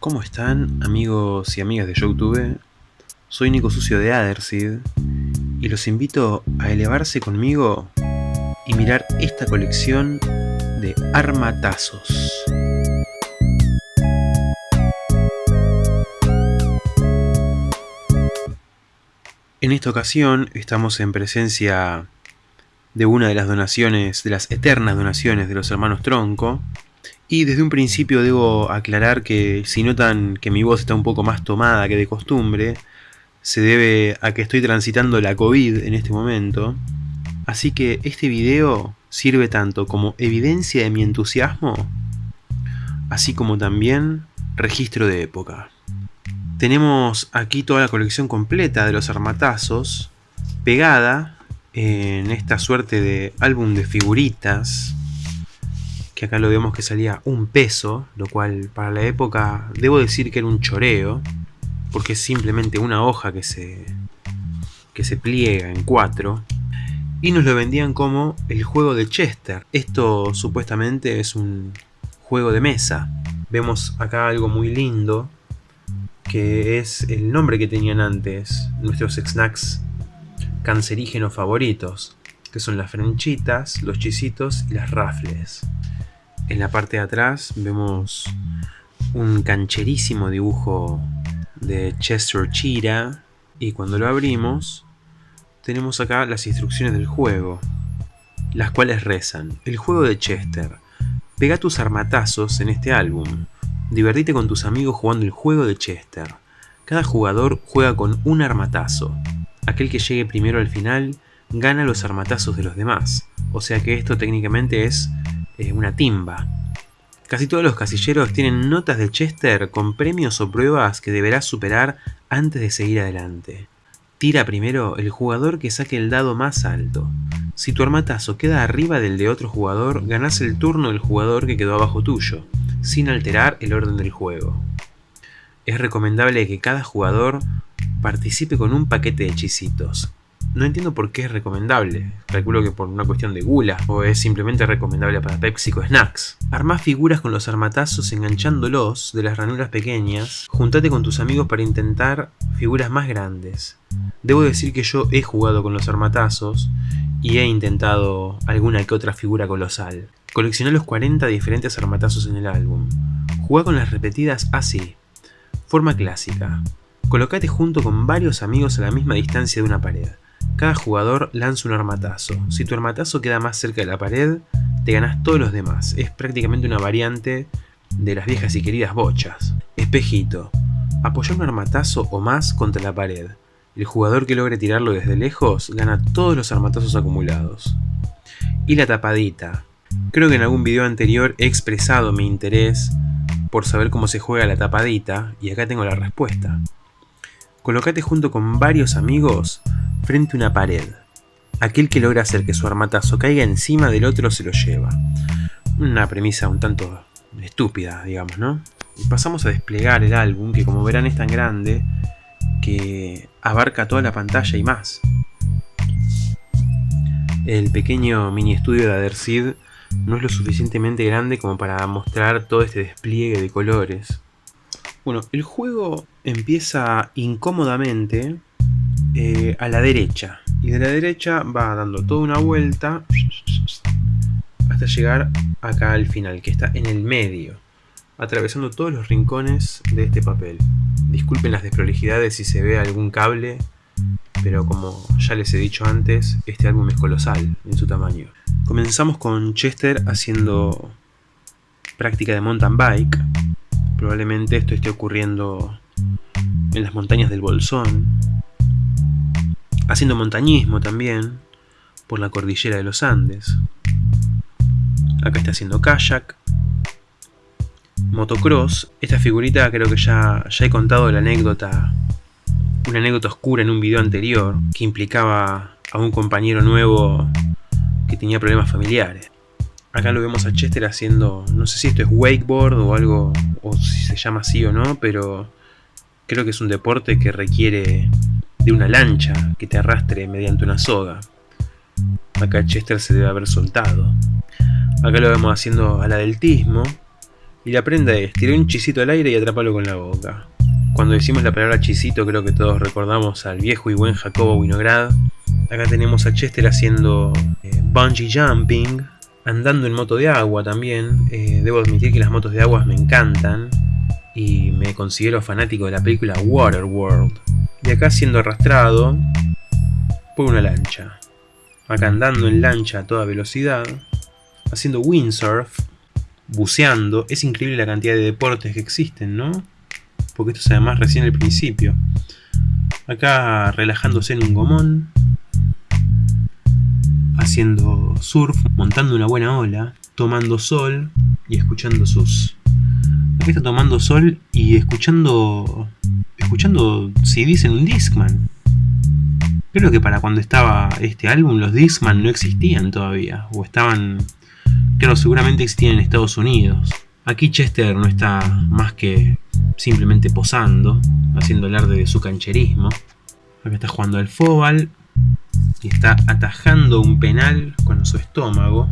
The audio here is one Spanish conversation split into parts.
¿Cómo están amigos y amigas de Youtube? Soy Nico Sucio de Adersid y los invito a elevarse conmigo y mirar esta colección de armatazos. En esta ocasión estamos en presencia de una de las donaciones, de las eternas donaciones de los hermanos Tronco. Y desde un principio debo aclarar que si notan que mi voz está un poco más tomada que de costumbre, se debe a que estoy transitando la COVID en este momento. Así que este video sirve tanto como evidencia de mi entusiasmo, así como también registro de época. Tenemos aquí toda la colección completa de los armatazos, pegada en esta suerte de álbum de figuritas, que acá lo vemos que salía un peso, lo cual para la época debo decir que era un choreo, porque es simplemente una hoja que se, que se pliega en cuatro, y nos lo vendían como el juego de Chester. Esto supuestamente es un juego de mesa. Vemos acá algo muy lindo, que es el nombre que tenían antes nuestros snacks cancerígenos favoritos, que son las frenchitas, los chisitos y las rafles. En la parte de atrás vemos un cancherísimo dibujo de Chester Chira. Y cuando lo abrimos tenemos acá las instrucciones del juego, las cuales rezan, el juego de Chester, pega tus armatazos en este álbum, divertite con tus amigos jugando el juego de Chester, cada jugador juega con un armatazo, aquel que llegue primero al final gana los armatazos de los demás. O sea que esto técnicamente es eh, una timba. Casi todos los casilleros tienen notas de Chester con premios o pruebas que deberás superar antes de seguir adelante. Tira primero el jugador que saque el dado más alto. Si tu armatazo queda arriba del de otro jugador, ganás el turno del jugador que quedó abajo tuyo, sin alterar el orden del juego. Es recomendable que cada jugador participe con un paquete de hechicitos. No entiendo por qué es recomendable, calculo que por una cuestión de gula, o es simplemente recomendable para PepsiCo Snacks. Armá figuras con los armatazos enganchándolos de las ranuras pequeñas, juntate con tus amigos para intentar figuras más grandes. Debo decir que yo he jugado con los armatazos y he intentado alguna que otra figura colosal. Coleccioné los 40 diferentes armatazos en el álbum. Juega con las repetidas así. Forma clásica. Colocate junto con varios amigos a la misma distancia de una pared. Cada jugador lanza un armatazo. Si tu armatazo queda más cerca de la pared, te ganas todos los demás. Es prácticamente una variante de las viejas y queridas bochas. Espejito. Apoya un armatazo o más contra la pared. El jugador que logre tirarlo desde lejos gana todos los armatazos acumulados. Y la tapadita. Creo que en algún video anterior he expresado mi interés por saber cómo se juega la tapadita y acá tengo la respuesta. Colocate junto con varios amigos frente a una pared. Aquel que logra hacer que su armatazo caiga encima del otro se lo lleva. Una premisa un tanto estúpida, digamos, ¿no? pasamos a desplegar el álbum, que como verán es tan grande que abarca toda la pantalla y más. El pequeño mini estudio de Adersid no es lo suficientemente grande como para mostrar todo este despliegue de colores. Bueno, el juego empieza incómodamente eh, a la derecha. Y de la derecha va dando toda una vuelta hasta llegar acá al final, que está en el medio, atravesando todos los rincones de este papel. Disculpen las desprolijidades si se ve algún cable, pero como ya les he dicho antes, este álbum es colosal en su tamaño. Comenzamos con Chester haciendo práctica de mountain bike, Probablemente esto esté ocurriendo en las montañas del Bolsón. Haciendo montañismo también por la cordillera de los Andes. Acá está haciendo kayak. Motocross. Esta figurita creo que ya, ya he contado la anécdota. Una anécdota oscura en un video anterior que implicaba a un compañero nuevo que tenía problemas familiares. Acá lo vemos a Chester haciendo, no sé si esto es wakeboard o algo, o si se llama así o no, pero creo que es un deporte que requiere de una lancha que te arrastre mediante una soga. Acá Chester se debe haber soltado. Acá lo vemos haciendo al adeltismo Y la prenda es tirar un chisito al aire y atraparlo con la boca. Cuando decimos la palabra chisito creo que todos recordamos al viejo y buen Jacobo Winograd. Acá tenemos a Chester haciendo eh, bungee jumping, andando en moto de agua también. Eh, debo admitir que las motos de agua me encantan y me considero fanático de la película Waterworld. Y acá siendo arrastrado por una lancha. Acá andando en lancha a toda velocidad, haciendo windsurf, buceando. Es increíble la cantidad de deportes que existen, ¿no? Porque esto es además recién el principio. Acá relajándose en un gomón, haciendo surf, montando una buena ola, tomando sol y escuchando sus... Aquí está tomando sol y escuchando... Escuchando CDs en un Discman. Creo que para cuando estaba este álbum los Discman no existían todavía. O estaban... Claro, seguramente existían en Estados Unidos. Aquí Chester no está más que simplemente posando, haciendo alarde de su cancherismo. Acá está jugando al fóbal y está atajando un penal con su estómago,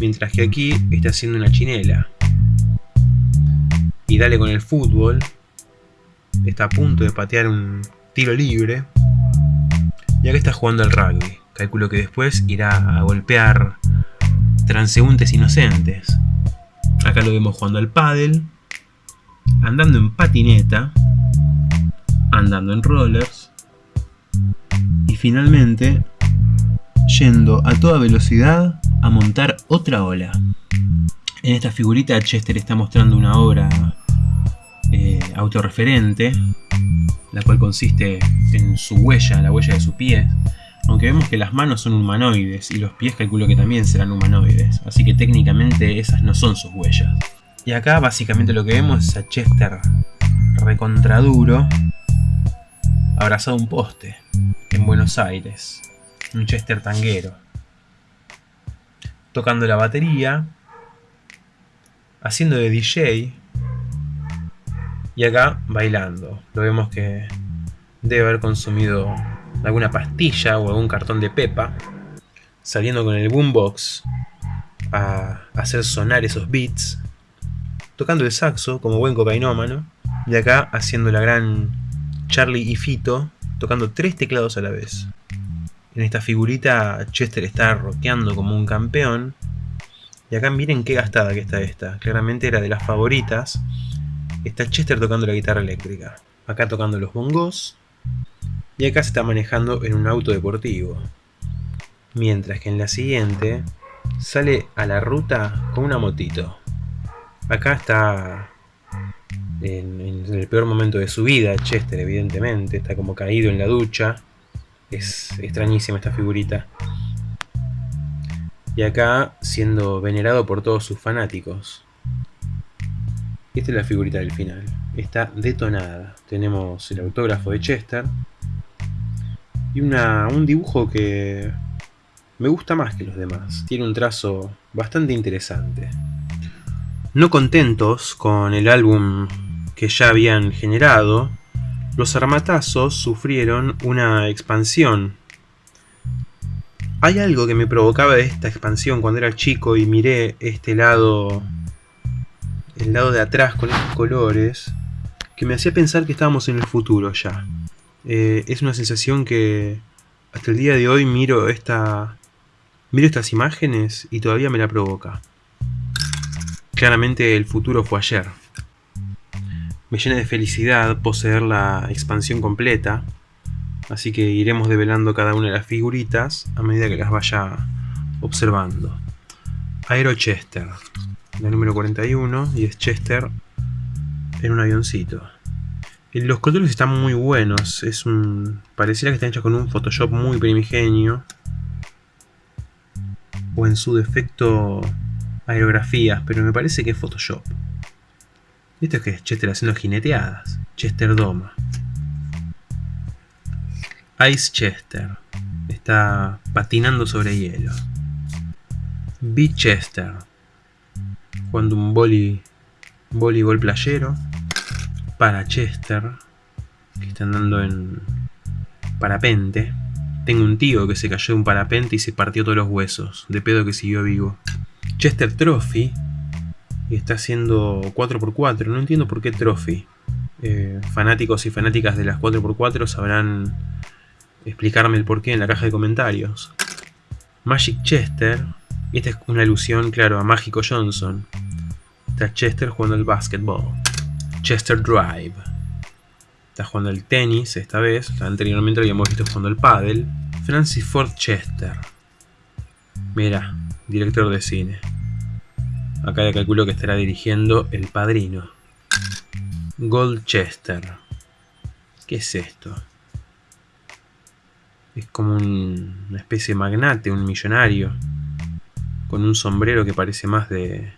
mientras que aquí está haciendo una chinela. Y dale con el fútbol, está a punto de patear un tiro libre, y acá está jugando al rugby. Calculo que después irá a golpear transeúntes inocentes. Acá lo vemos jugando al pádel, andando en patineta, andando en rollers, finalmente yendo a toda velocidad a montar otra ola. En esta figurita Chester está mostrando una obra eh, autorreferente, la cual consiste en su huella, la huella de su pie, aunque vemos que las manos son humanoides y los pies calculo que también serán humanoides, así que técnicamente esas no son sus huellas. Y acá básicamente lo que vemos es a Chester recontraduro abrazado a un poste en Buenos Aires, un Chester tanguero, tocando la batería, haciendo de DJ y acá bailando. Lo vemos que debe haber consumido alguna pastilla o algún cartón de pepa, saliendo con el boombox a hacer sonar esos beats, tocando el saxo como buen cocainómano, y acá haciendo la gran Charlie y Fito tocando tres teclados a la vez. En esta figurita Chester está rockeando como un campeón. Y acá miren qué gastada que está esta. Claramente era de las favoritas. Está Chester tocando la guitarra eléctrica. Acá tocando los bongos. Y acá se está manejando en un auto deportivo. Mientras que en la siguiente sale a la ruta con una motito. Acá está en, el peor momento de su vida, Chester evidentemente, está como caído en la ducha. Es extrañísima esta figurita. Y acá siendo venerado por todos sus fanáticos. Esta es la figurita del final. Está detonada. Tenemos el autógrafo de Chester. Y una, un dibujo que me gusta más que los demás. Tiene un trazo bastante interesante. No contentos con el álbum que ya habían generado, los armatazos sufrieron una expansión. Hay algo que me provocaba esta expansión cuando era chico y miré este lado, el lado de atrás con estos colores, que me hacía pensar que estábamos en el futuro ya. Eh, es una sensación que hasta el día de hoy miro esta miro estas imágenes y todavía me la provoca. Claramente el futuro fue ayer. Me llena de felicidad poseer la expansión completa, así que iremos develando cada una de las figuritas a medida que las vaya observando. Aero Chester, la número 41, y es Chester en un avioncito. Los colores están muy buenos, es pareciera que están hechos con un Photoshop muy primigenio, o en su defecto aerografías, pero me parece que es Photoshop. Esto es que es Chester haciendo jineteadas. Chester Doma. Ice Chester. Está patinando sobre hielo. Beat Chester. Jugando un boli, voleibol playero. Para Chester. Que está andando en parapente. Tengo un tío que se cayó de un parapente y se partió todos los huesos. De pedo que siguió vivo. Chester Trophy y está haciendo 4x4. No entiendo por qué Trophy. Eh, fanáticos y fanáticas de las 4x4 sabrán explicarme el porqué en la caja de comentarios. Magic Chester. Esta es una alusión, claro, a Mágico Johnson. Está Chester jugando al básquetbol. Chester Drive. Está jugando al tenis esta vez. Anteriormente lo habíamos visto jugando al paddle. Francis Ford Chester. Mira, director de cine. Acá ya calculo que estará dirigiendo El Padrino. Goldchester. ¿Qué es esto? Es como una especie de magnate, un millonario. Con un sombrero que parece más de,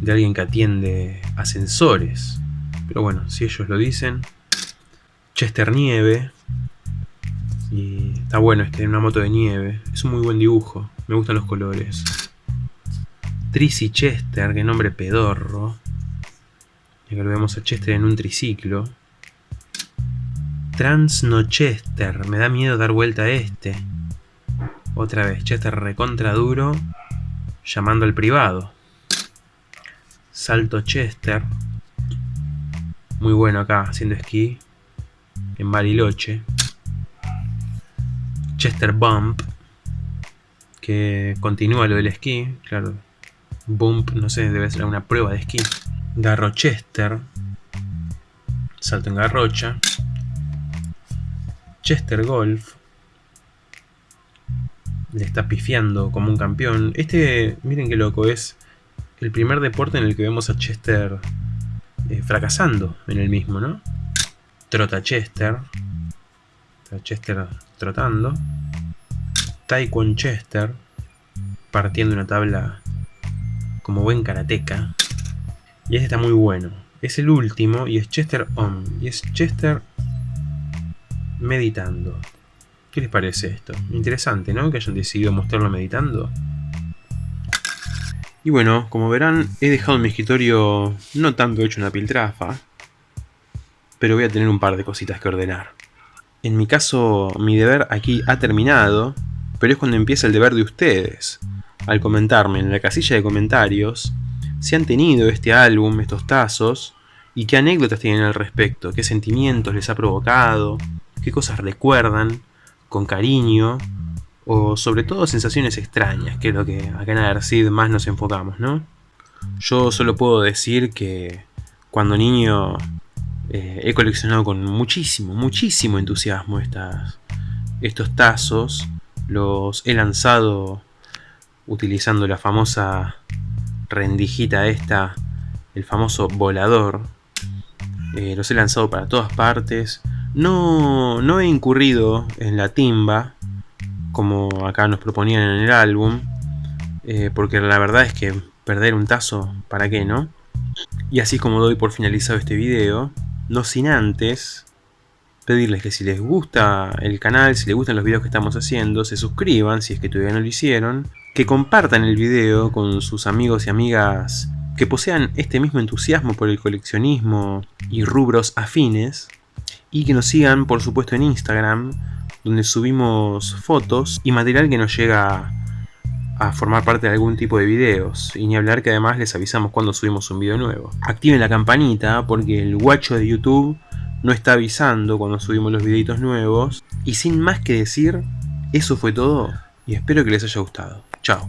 de alguien que atiende ascensores. Pero bueno, si ellos lo dicen. Chester Nieve. Y está bueno este, una moto de nieve. Es un muy buen dibujo. Me gustan los colores. Trissy Chester, qué nombre pedorro. Y acá lo vemos a Chester en un triciclo. Transnochester, me da miedo dar vuelta a este. Otra vez, Chester recontra duro, llamando al privado. Salto Chester. Muy bueno acá, haciendo esquí. En Bariloche. Chester Bump. Que continúa lo del esquí, claro. Bump, no sé, debe ser una prueba de esquí. Garrochester. Salto en garrocha. Chester Golf. Le está pifiando como un campeón. Este, miren qué loco, es el primer deporte en el que vemos a Chester eh, fracasando en el mismo, ¿no? Trota Chester. Chester trotando. Taekwondo Chester. Partiendo una tabla como buen karateca. Y este está muy bueno. Es el último y es Chester On. Y es Chester meditando. ¿Qué les parece esto? Interesante, ¿no? Que hayan decidido mostrarlo meditando. Y bueno, como verán, he dejado mi escritorio no tanto hecho una piltrafa, pero voy a tener un par de cositas que ordenar. En mi caso, mi deber aquí ha terminado, pero es cuando empieza el deber de ustedes, al comentarme en la casilla de comentarios si han tenido este álbum, estos tazos, y qué anécdotas tienen al respecto, qué sentimientos les ha provocado, qué cosas recuerdan con cariño o sobre todo sensaciones extrañas, que es lo que acá en Adercid más nos enfocamos, ¿no? Yo solo puedo decir que cuando niño eh, he coleccionado con muchísimo, muchísimo entusiasmo estas, estos tazos, los he lanzado utilizando la famosa rendijita esta, el famoso volador, eh, los he lanzado para todas partes, no, no he incurrido en la timba, como acá nos proponían en el álbum, eh, porque la verdad es que perder un tazo, ¿para qué, no? Y así como doy por finalizado este video, no sin antes pedirles que si les gusta el canal, si les gustan los videos que estamos haciendo, se suscriban si es que todavía no lo hicieron, que compartan el video con sus amigos y amigas que posean este mismo entusiasmo por el coleccionismo y rubros afines, y que nos sigan por supuesto en Instagram, donde subimos fotos y material que nos llega a formar parte de algún tipo de videos, y ni hablar que además les avisamos cuando subimos un video nuevo. Activen la campanita porque el guacho de YouTube no está avisando cuando subimos los videitos nuevos, y sin más que decir, eso fue todo, y espero que les haya gustado. Chao.